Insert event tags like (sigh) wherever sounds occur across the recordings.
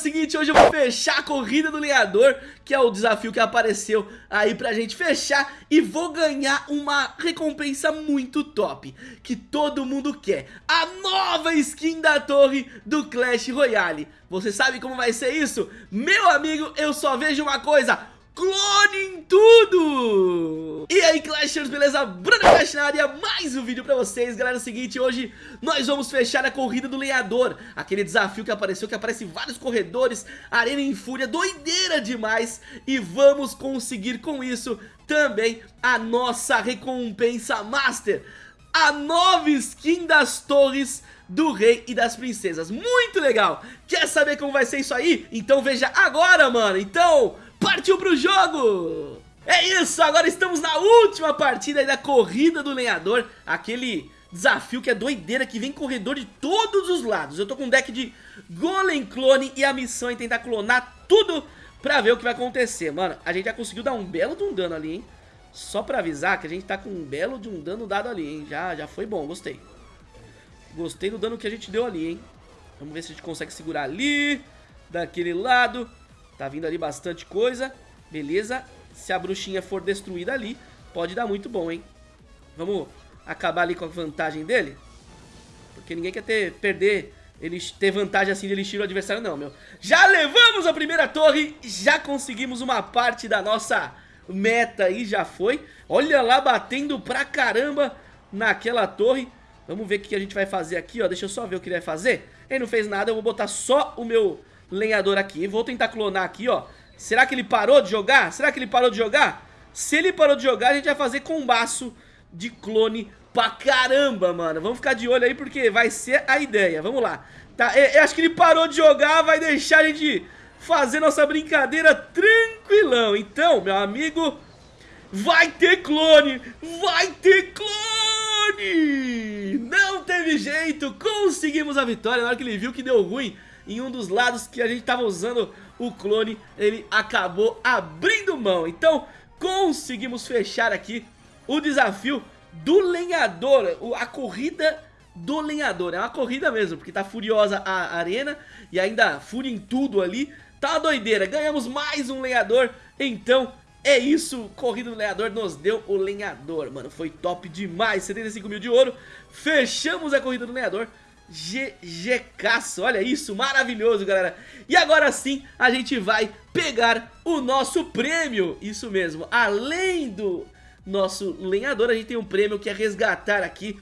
seguinte, hoje eu vou fechar a corrida do lenhador Que é o desafio que apareceu aí pra gente fechar E vou ganhar uma recompensa muito top Que todo mundo quer A nova skin da torre do Clash Royale Você sabe como vai ser isso? Meu amigo, eu só vejo uma coisa clone em tudo! E aí Clashers, beleza? Bruno Clash na área, mais um vídeo pra vocês Galera, é o seguinte, hoje nós vamos fechar a corrida do lenhador Aquele desafio que apareceu, que aparece vários corredores Arena em fúria, doideira demais E vamos conseguir com isso também a nossa recompensa Master A nova skin das torres do rei e das princesas Muito legal! Quer saber como vai ser isso aí? Então veja agora, mano! Então partiu pro jogo! É isso, agora estamos na última partida da corrida do lenhador, aquele desafio que é doideira, que vem corredor de todos os lados. Eu tô com um deck de Golem Clone e a missão é tentar clonar tudo pra ver o que vai acontecer. Mano, a gente já conseguiu dar um belo de um dano ali, hein? Só pra avisar que a gente tá com um belo de um dano dado ali, hein? Já, já foi bom, gostei. Gostei do dano que a gente deu ali, hein? Vamos ver se a gente consegue segurar ali, daquele lado. Tá vindo ali bastante coisa. Beleza. Se a bruxinha for destruída ali, pode dar muito bom, hein? Vamos acabar ali com a vantagem dele? Porque ninguém quer ter, perder, ele ter vantagem assim de elixir o adversário não, meu. Já levamos a primeira torre, já conseguimos uma parte da nossa meta aí, já foi. Olha lá, batendo pra caramba naquela torre. Vamos ver o que a gente vai fazer aqui, ó. Deixa eu só ver o que ele vai fazer. Ele não fez nada, eu vou botar só o meu lenhador aqui. Vou tentar clonar aqui, ó. Será que ele parou de jogar? Será que ele parou de jogar? Se ele parou de jogar, a gente vai fazer combaço de clone pra caramba, mano. Vamos ficar de olho aí porque vai ser a ideia. Vamos lá. Tá, eu acho que ele parou de jogar, vai deixar a gente fazer nossa brincadeira tranquilão. Então, meu amigo, vai ter clone! Vai ter clone! Não teve jeito, conseguimos a vitória na hora que ele viu que deu ruim em um dos lados que a gente estava usando o clone, ele acabou abrindo mão. Então, conseguimos fechar aqui o desafio do lenhador, a corrida do lenhador. É uma corrida mesmo, porque tá furiosa a arena e ainda fúria em tudo ali. Tá uma doideira, ganhamos mais um lenhador, então é isso, corrida do lenhador nos deu o lenhador, mano, foi top demais, 75 mil de ouro, fechamos a corrida do lenhador, GGcaço, olha isso, maravilhoso galera. E agora sim a gente vai pegar o nosso prêmio, isso mesmo Além do nosso lenhador, a gente tem um prêmio que é resgatar aqui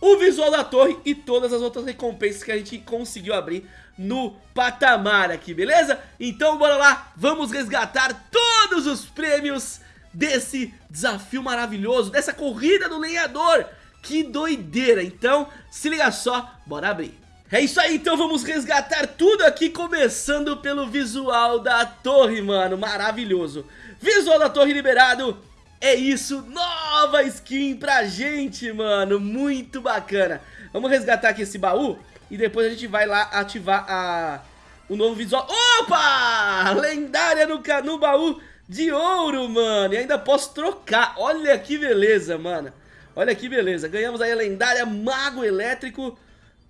o visual da torre e todas as outras recompensas que a gente conseguiu abrir no patamar aqui, beleza? Então bora lá, vamos resgatar todos os prêmios desse desafio maravilhoso, dessa corrida do lenhador que doideira, então se liga só, bora abrir. É isso aí, então vamos resgatar tudo aqui, começando pelo visual da torre, mano, maravilhoso. Visual da torre liberado, é isso, nova skin pra gente, mano, muito bacana. Vamos resgatar aqui esse baú e depois a gente vai lá ativar a, o novo visual. Opa! Lendária no, no baú de ouro, mano, e ainda posso trocar, olha que beleza, mano. Olha que beleza, ganhamos aí a lendária Mago Elétrico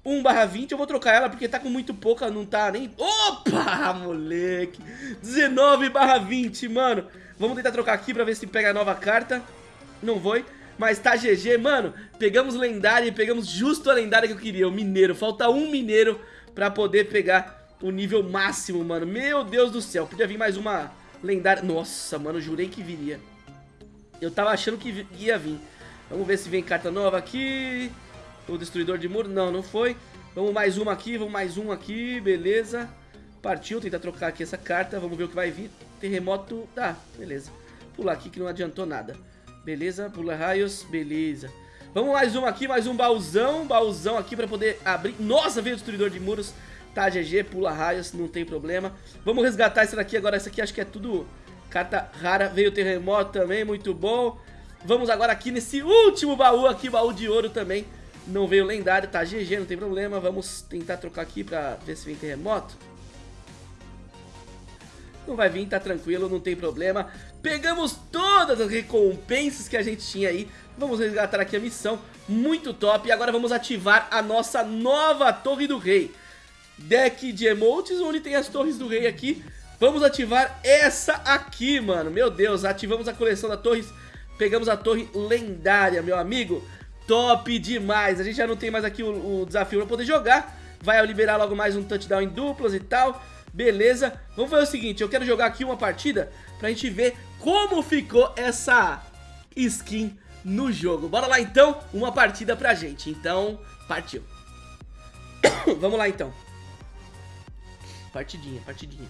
1 20, eu vou trocar ela porque tá com muito pouca, não tá nem... Opa, moleque! 19 20, mano. Vamos tentar trocar aqui pra ver se pega a nova carta. Não foi, mas tá GG. Mano, pegamos lendária e pegamos justo a lendária que eu queria, o mineiro. Falta um mineiro pra poder pegar o nível máximo, mano. Meu Deus do céu, podia vir mais uma lendária. Nossa, mano, jurei que viria. Eu tava achando que ia vir. Vamos ver se vem carta nova aqui. O destruidor de muro. Não, não foi. Vamos mais uma aqui, vamos mais um aqui, beleza. Partiu, tentar trocar aqui essa carta. Vamos ver o que vai vir. Terremoto. Tá, beleza. Pular aqui que não adiantou nada. Beleza, pula raios, beleza. Vamos mais um aqui, mais um baúzão. Baúzão aqui pra poder abrir. Nossa, veio o destruidor de muros. Tá, GG, pula raios, não tem problema. Vamos resgatar essa daqui agora. Essa aqui acho que é tudo carta rara. Veio o terremoto também, muito bom. Vamos agora aqui nesse último baú aqui, baú de ouro também. Não veio lendário, tá GG, não tem problema. Vamos tentar trocar aqui pra ver se vem terremoto. Não vai vir, tá tranquilo, não tem problema. Pegamos todas as recompensas que a gente tinha aí. Vamos resgatar aqui a missão, muito top. E agora vamos ativar a nossa nova Torre do Rei. deck de emotes, onde tem as torres do rei aqui. Vamos ativar essa aqui, mano. Meu Deus, ativamos a coleção da torres. Pegamos a torre lendária, meu amigo. Top demais. A gente já não tem mais aqui o, o desafio pra poder jogar. Vai liberar logo mais um touchdown em duplas e tal. Beleza. Vamos fazer o seguinte, eu quero jogar aqui uma partida pra gente ver como ficou essa skin no jogo. Bora lá então, uma partida pra gente. Então, partiu. (coughs) Vamos lá então. Partidinha, partidinha.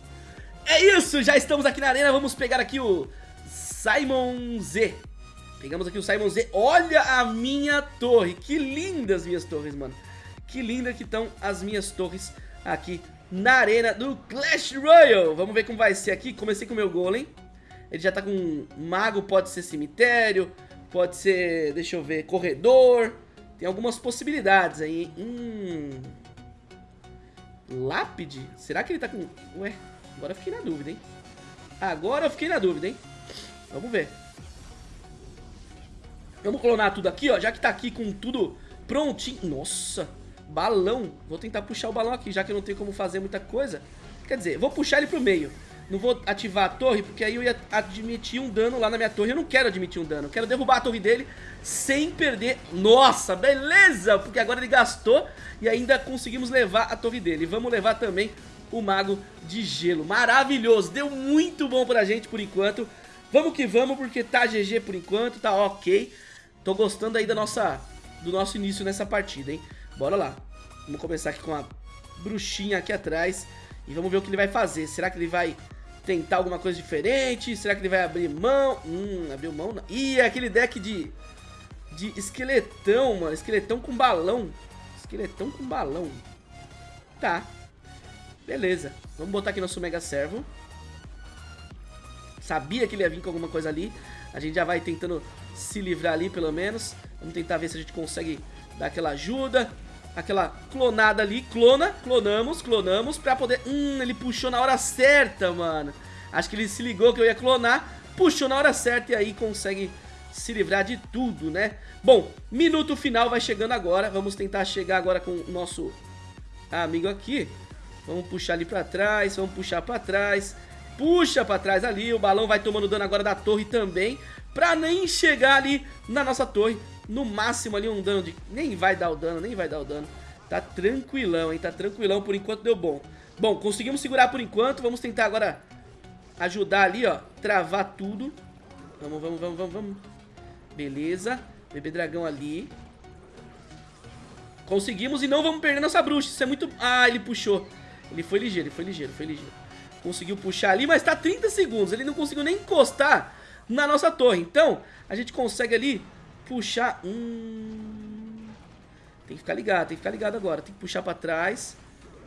É isso, já estamos aqui na arena, vamos pegar aqui o Simon Z. Pegamos aqui o Simon Z. Olha a minha torre, que lindas minhas torres, mano. Que linda que estão as minhas torres aqui na arena do Clash Royale. Vamos ver como vai ser aqui. Comecei com o meu golem. Ele já tá com mago, pode ser cemitério, pode ser, deixa eu ver, corredor. Tem algumas possibilidades aí. Hum... Lápide? Será que ele tá com... Ué, agora eu fiquei na dúvida, hein? Agora eu fiquei na dúvida, hein? Vamos ver. Vamos clonar tudo aqui, ó. Já que tá aqui com tudo prontinho. Nossa, balão. Vou tentar puxar o balão aqui, já que eu não tenho como fazer muita coisa. Quer dizer, vou puxar ele pro meio. Não vou ativar a torre, porque aí eu ia admitir um dano lá na minha torre. Eu não quero admitir um dano. Eu quero derrubar a torre dele sem perder. Nossa, beleza! Porque agora ele gastou e ainda conseguimos levar a torre dele. Vamos levar também o Mago de Gelo. Maravilhoso! Deu muito bom pra gente por enquanto. Vamos que vamos, porque tá GG por enquanto, tá ok. Tô gostando aí da nossa, do nosso início nessa partida, hein? Bora lá. Vamos começar aqui com a bruxinha aqui atrás. E vamos ver o que ele vai fazer. Será que ele vai tentar alguma coisa diferente? Será que ele vai abrir mão? Hum, abriu mão não. Ih, é aquele deck de... De esqueletão, mano. Esqueletão com balão. Esqueletão com balão. Tá. Beleza. Vamos botar aqui nosso Mega Servo. Sabia que ele ia vir com alguma coisa ali. A gente já vai tentando se livrar ali, pelo menos. Vamos tentar ver se a gente consegue dar aquela ajuda. Aquela clonada ali. Clona, clonamos, clonamos pra poder... Hum, ele puxou na hora certa, mano. Acho que ele se ligou que eu ia clonar. Puxou na hora certa e aí consegue se livrar de tudo, né? Bom, minuto final vai chegando agora. Vamos tentar chegar agora com o nosso amigo aqui. Vamos puxar ali pra trás, vamos puxar pra trás. Puxa pra trás ali, o balão vai tomando dano agora da torre também. Pra nem chegar ali na nossa torre. No máximo ali um dano de... Nem vai dar o dano, nem vai dar o dano. Tá tranquilão, hein? Tá tranquilão, por enquanto deu bom. Bom, conseguimos segurar por enquanto. Vamos tentar agora ajudar ali, ó. Travar tudo. Vamos, vamos, vamos, vamos, vamos. Beleza. Bebê dragão ali. Conseguimos e não vamos perder nossa bruxa. Isso é muito... Ah, ele puxou. Ele foi ligeiro, ele foi ligeiro, foi ligeiro. Conseguiu puxar ali, mas tá 30 segundos. Ele não conseguiu nem encostar na nossa torre. Então, a gente consegue ali puxar... Hum... Tem que ficar ligado, tem que ficar ligado agora. Tem que puxar pra trás.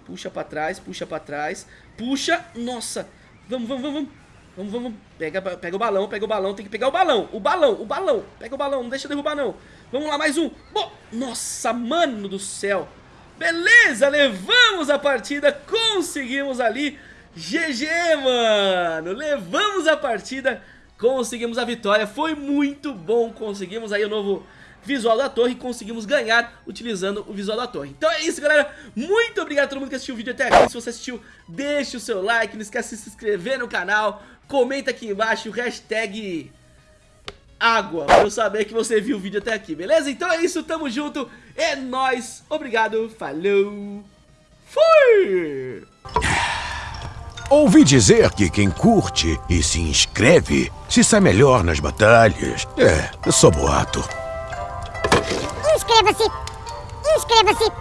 Puxa pra trás, puxa pra trás. Puxa... Nossa! Vamos, vamos, vamos, vamos. Vamos, vamos. Pega, pega o balão, pega o balão. Tem que pegar o balão. O balão, o balão. Pega o balão, não deixa derrubar não. Vamos lá, mais um. Bo Nossa, mano do céu. Beleza, levamos a partida. Conseguimos ali. GG, mano. Levamos a partida. Conseguimos a vitória. Foi muito bom. Conseguimos aí o novo visual da torre conseguimos ganhar utilizando o visual da torre. Então é isso, galera. Muito obrigado a todo mundo que assistiu o vídeo até aqui. Se você assistiu, deixe o seu like. Não esquece de se inscrever no canal. Comenta aqui embaixo o hashtag água, pra eu saber que você viu o vídeo até aqui, beleza? Então é isso, tamo junto, é nóis, obrigado, falou, fui! Ouvi dizer que quem curte e se inscreve se sai melhor nas batalhas. É, sou boato. Inscreva-se! Inscreva-se!